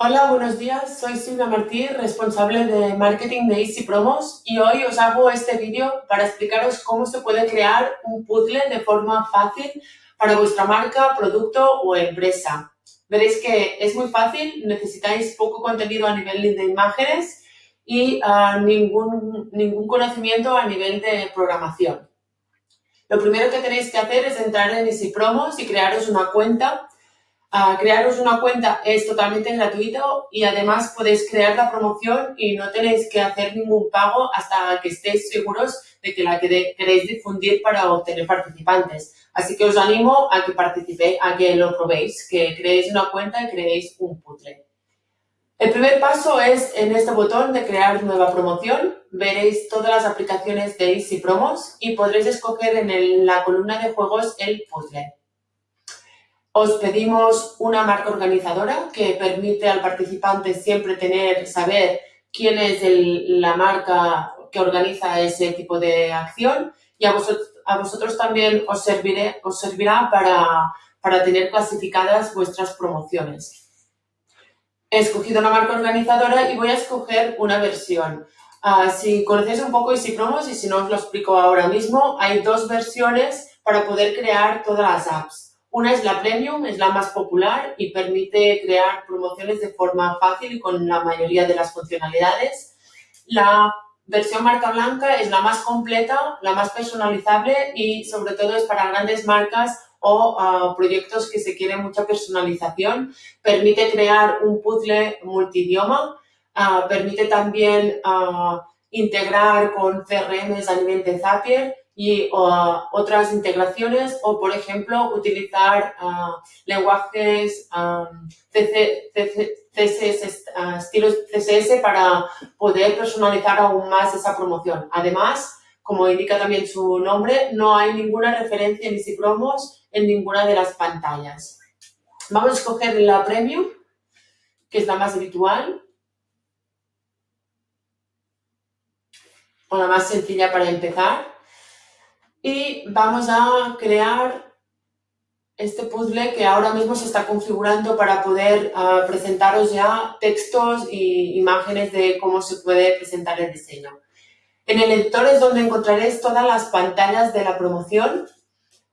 Hola, buenos días. Soy Silvia Martí, responsable de marketing de Easy Promos y hoy os hago este vídeo para explicaros cómo se puede crear un puzzle de forma fácil para vuestra marca, producto o empresa. Veréis que es muy fácil, necesitáis poco contenido a nivel de imágenes y uh, ningún, ningún conocimiento a nivel de programación. Lo primero que tenéis que hacer es entrar en Easy Promos y crearos una cuenta crearos una cuenta es totalmente gratuito y además podéis crear la promoción y no tenéis que hacer ningún pago hasta que estéis seguros de que la queréis difundir para obtener participantes. Así que os animo a que participéis, a que lo probéis, que creéis una cuenta y creéis un puzzle. El primer paso es en este botón de crear nueva promoción. Veréis todas las aplicaciones de Easy Promos y podréis escoger en la columna de juegos el puzzle. Os pedimos una marca organizadora que permite al participante siempre tener, saber quién es la marca que organiza ese tipo de acción y a vosotros, también os, servirá para, para tener clasificadas vuestras promociones. He escogido una marca organizadora y voy a escoger una versión. Uh, si conocéis un poco y si no os lo explico ahora mismo, hay dos versiones para poder crear todas las apps. Una es la Premium, es la más popular y permite crear promociones de forma fácil y con la mayoría de las funcionalidades. La versión marca blanca es la más completa, la más personalizable y sobre todo es para grandes marcas o uh, proyectos que se quieren mucha personalización. Permite crear un puzzle multidioma, uh, permite también uh, integrar con CRMs a nivel de Zapier y otras integraciones o, por ejemplo, utilizar uh, lenguajes um, CSS, uh, estilos CSS para poder personalizar aún más esa promoción. Además, como indica también su nombre, no hay ninguna referencia en Promos en ninguna de las pantallas. Vamos a escoger la Premium, que es la más habitual. O la más sencilla para empezar y vamos a crear este puzzle que ahora mismo se está configurando para poder uh, presentaros ya textos e imágenes de cómo se puede presentar el diseño. En el editor es donde encontraréis todas las pantallas de la promoción.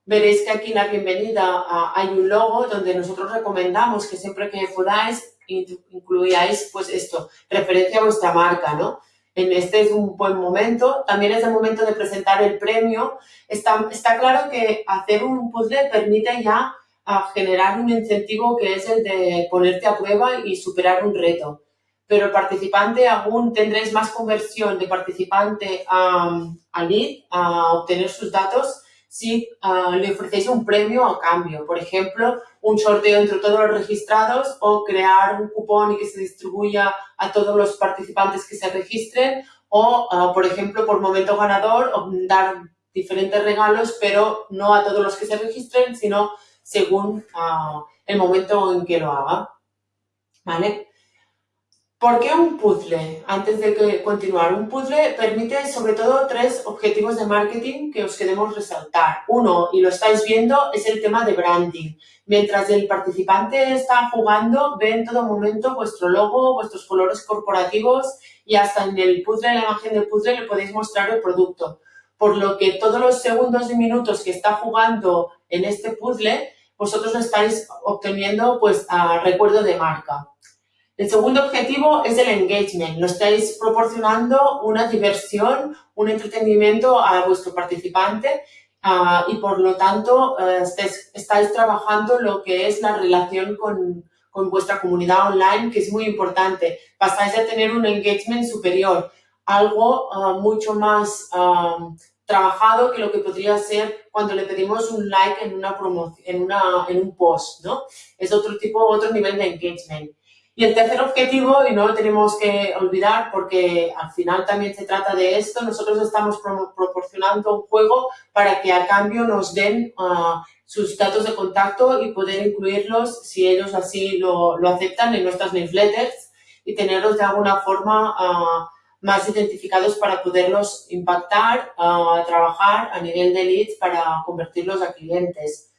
Veréis que aquí en la bienvenida uh, hay un logo donde nosotros recomendamos que siempre que podáis incluyáis pues esto, referencia a vuestra marca, ¿no? En este es un buen momento. También es el momento de presentar el premio. Está, claro que hacer un puzzle permite ya generar un incentivo que es el de ponerte a prueba y superar un reto. Pero el participante aún tendréis más conversión de participante a, a lead, a obtener sus datos, si uh, le ofrecéis un premio a cambio. Por ejemplo, un sorteo entre todos los registrados o crear un cupón y que se distribuya a todos los participantes que se registren o, uh, por ejemplo, por momento ganador, dar diferentes regalos, pero no a todos los que se registren, sino según uh, el momento en que lo haga. ¿Vale? ¿Por qué un puzzle? Antes de continuar, un puzzle permite sobre todo tres objetivos de marketing que os queremos resaltar. Uno, y lo estáis viendo, es el tema de branding. Mientras el participante está jugando, ve en todo momento vuestro logo, vuestros colores corporativos y hasta en el puzzle, en la imagen del puzzle, le podéis mostrar el producto. Por lo que todos los segundos y minutos que está jugando en este puzzle, vosotros estáis obteniendo pues a recuerdo de marca. El segundo objetivo es el engagement. Lo estáis proporcionando una diversión, un entretenimiento a vuestro participante uh, y por lo tanto uh, estáis, estáis, trabajando lo que es la relación con, con, vuestra comunidad online, que es muy importante. Pasáis a tener un engagement superior, algo uh, mucho más trabajado que lo que podría ser cuando le pedimos un like en una promoción, en, una, en un post, ¿no? Es otro tipo, otro nivel de engagement. Y el tercer objetivo, y no lo tenemos que olvidar porque al final también se trata de esto, nosotros estamos proporcionando un juego para que a cambio nos den uh, sus datos de contacto y poder incluirlos si ellos así lo, lo, aceptan en nuestras newsletters y tenerlos de alguna forma uh, más identificados para poderlos impactar, uh, trabajar a nivel de leads para convertirlos a clientes.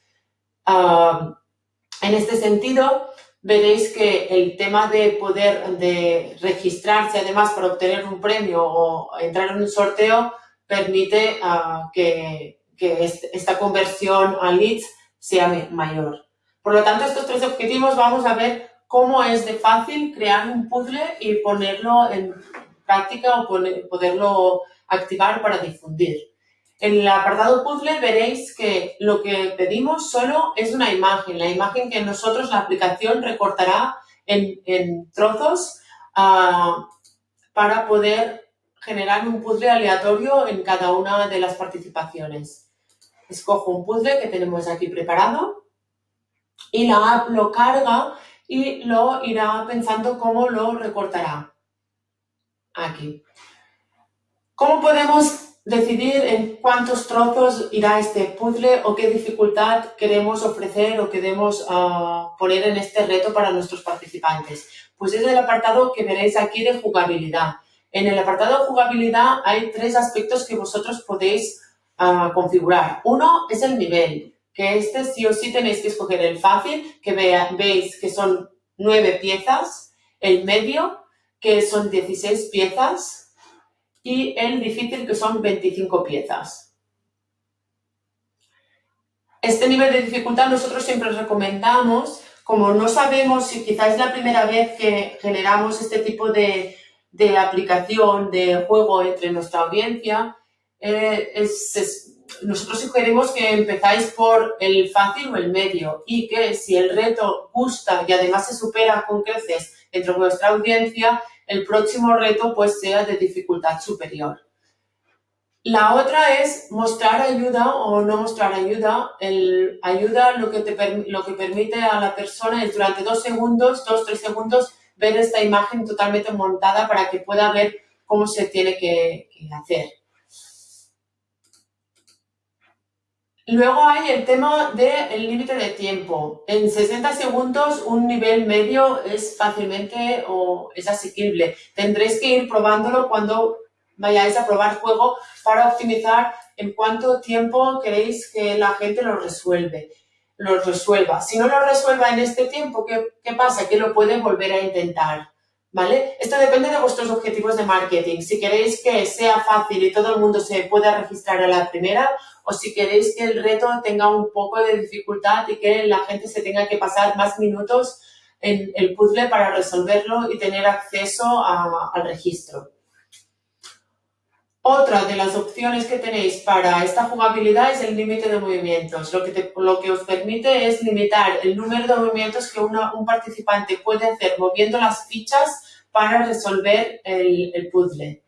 en este sentido, veréis que el tema de poder de registrarse además para obtener un premio o entrar en un sorteo permite ah, que, esta conversión a leads sea mayor. Por lo tanto, estos tres objetivos vamos a ver cómo es de fácil crear un puzzle y ponerlo en práctica o poderlo activar para difundir. En el apartado puzzle veréis que lo que pedimos solo es una imagen, la imagen que nosotros la aplicación recortará en, trozos ah, para poder generar un puzzle aleatorio en cada una de las participaciones. Escojo un puzzle que tenemos aquí preparado y la app lo carga y lo irá pensando cómo lo recortará. Aquí. ¿Cómo podemos decidir en cuántos trozos irá este puzzle o qué dificultad queremos ofrecer o queremos ah, poner en este reto para nuestros participantes. Pues es el apartado que veréis aquí de jugabilidad. En el apartado de jugabilidad hay tres aspectos que vosotros podéis ah, configurar. Uno es el nivel, que este sí o sí tenéis que escoger el fácil, que veis que son nueve piezas, el medio, que son 16 piezas, y el difícil que son 25 piezas. Este nivel de dificultad nosotros siempre recomendamos, como no sabemos si quizás es la primera vez que generamos este tipo de, aplicación, de juego entre nuestra audiencia, eh, nosotros sugerimos que empezáis por el fácil o el medio y que si el reto gusta y además se supera con creces entre vuestra audiencia, el próximo reto pues sea de dificultad superior. La otra es mostrar ayuda o no mostrar ayuda. El ayuda lo que, te, lo que permite a la persona es durante dos segundos, dos, tres segundos, ver esta imagen totalmente montada para que pueda ver cómo se tiene que hacer. Luego hay el tema del límite de tiempo. En 60 segundos un nivel medio es fácilmente o es asequible. Tendréis que ir probándolo cuando vayáis a probar juego para optimizar en cuánto tiempo queréis que la gente lo resuelve, lo resuelva. Si no lo resuelva en este tiempo, ¿qué, qué pasa? Que lo puede volver a intentar. Esto depende de vuestros objetivos de marketing. Si queréis que sea fácil y todo el mundo se pueda registrar a la primera o si queréis que el reto tenga un poco de dificultad y que la gente se tenga que pasar más minutos en el puzzle para resolverlo y tener acceso al registro. Otra de las opciones que tenéis para esta jugabilidad es el límite de movimientos. Lo que, lo que os permite es limitar el número de movimientos que un participante puede hacer moviendo las fichas para resolver el, el puzzle.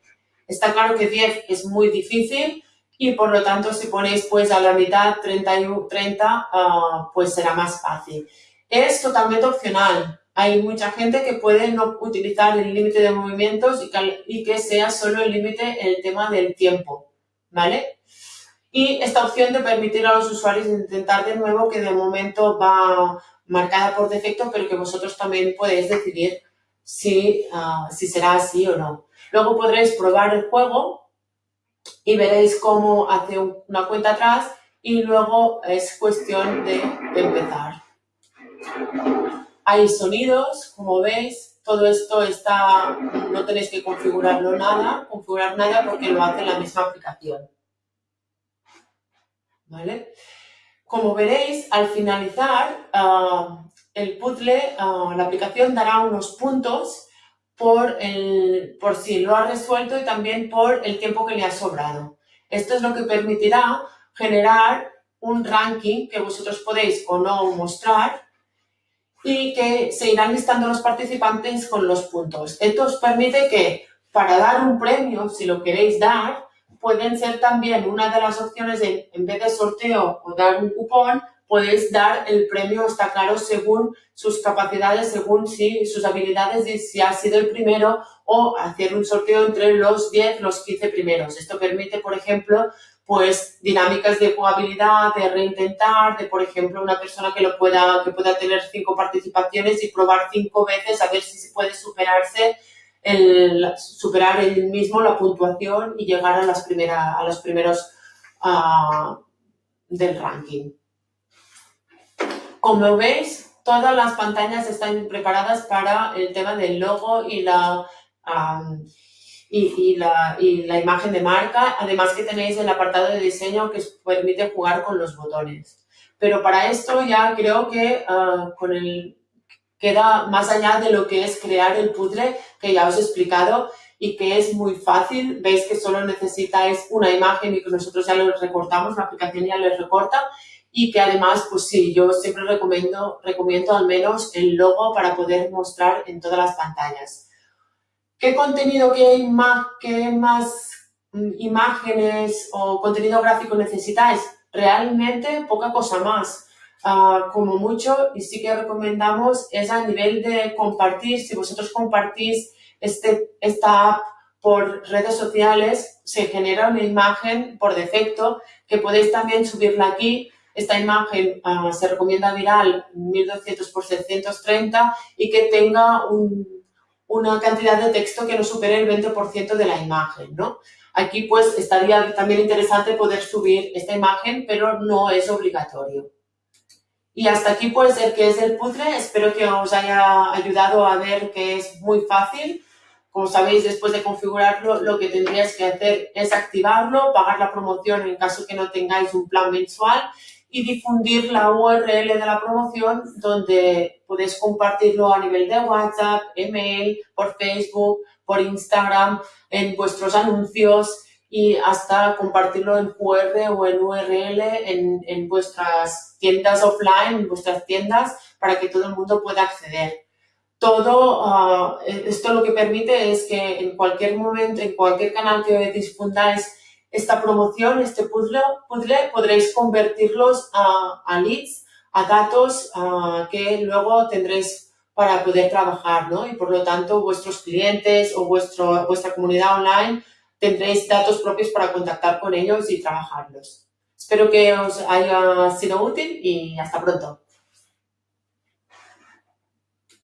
Está claro que 10 es muy difícil, y por lo tanto si ponéis pues a la mitad 30, 30 uh, pues será más fácil. Es totalmente opcional. Hay mucha gente que puede no utilizar el límite de movimientos y que, y que sea solo el límite el tema del tiempo, ¿vale? Y esta opción de permitir a los usuarios intentar de nuevo que de momento va marcada por defecto, pero que vosotros también podéis decidir si, uh, si será así o no. Luego podréis probar el juego y veréis cómo hace una cuenta atrás y luego es cuestión de empezar. Hay sonidos, como veis, todo esto está, no tenéis que configurarlo nada, configurar nada porque lo hace la misma aplicación. ¿Vale? Como veréis, al finalizar ah, el puzzle, ah, la aplicación dará unos puntos por, el, por si lo ha resuelto y también por el tiempo que le ha sobrado. Esto es lo que permitirá generar un ranking que vosotros podéis o no mostrar y que se irán listando los participantes con los puntos. Esto os permite que para dar un premio, si lo queréis dar, pueden ser también una de las opciones de, en vez de sorteo o dar un cupón, podéis dar el premio, está claro, según sus capacidades, según si, sus habilidades y si ha sido el primero o hacer un sorteo entre los 10, los 15 primeros. Esto permite, por ejemplo, pues dinámicas de jugabilidad, de reintentar, de por ejemplo una persona que lo pueda, que pueda tener cinco participaciones y probar cinco veces a ver si puede superarse el, superar el mismo la puntuación y llegar a las primeras, a los primeros uh, del ranking. Como veis, todas las pantallas están preparadas para el tema del logo y la, y, la, y, la, imagen de marca. Además que tenéis el apartado de diseño que os permite jugar con los botones. Pero para esto ya creo que ah, con el, queda más allá de lo que es crear el puzzle que ya os he explicado y que es muy fácil. Veis que solo necesitáis una imagen y que nosotros ya lo recortamos, la aplicación ya les recorta y que además, pues sí, yo siempre recomiendo, recomiendo al menos el logo para poder mostrar en todas las pantallas. ¿Qué contenido, qué, qué más mm, imágenes o contenido gráfico necesitáis? Realmente poca cosa más. Ah, como mucho, y sí que recomendamos, es a nivel de compartir. Si vosotros compartís este, esta app por redes sociales, se genera una imagen por defecto que podéis también subirla aquí esta imagen ah, se recomienda viral 1200 por 730 y que tenga una cantidad de texto que no supere el 20% de la imagen, ¿no? Aquí pues estaría también interesante poder subir esta imagen, pero no es obligatorio. Y hasta aquí pues el que es el puzzle. Espero que os haya ayudado a ver que es muy fácil. Como sabéis, después de configurarlo, lo que tendríais que hacer es activarlo, pagar la promoción en caso que no tengáis un plan mensual y difundir la URL de la promoción donde podéis compartirlo a nivel de WhatsApp, email, por Facebook, por Instagram, en vuestros anuncios y hasta compartirlo en QR o en URL en, en vuestras tiendas offline, en vuestras tiendas, para que todo el mundo pueda acceder. Todo, uh, esto lo que permite es que en cualquier momento, en cualquier canal que difundáis esta promoción, este puzzle, podréis convertirlos a, leads, a datos que luego tendréis para poder trabajar, ¿no? Y por lo tanto, vuestros clientes o vuestro, vuestra comunidad online tendréis datos propios para contactar con ellos y trabajarlos. Espero que os haya sido útil y hasta pronto.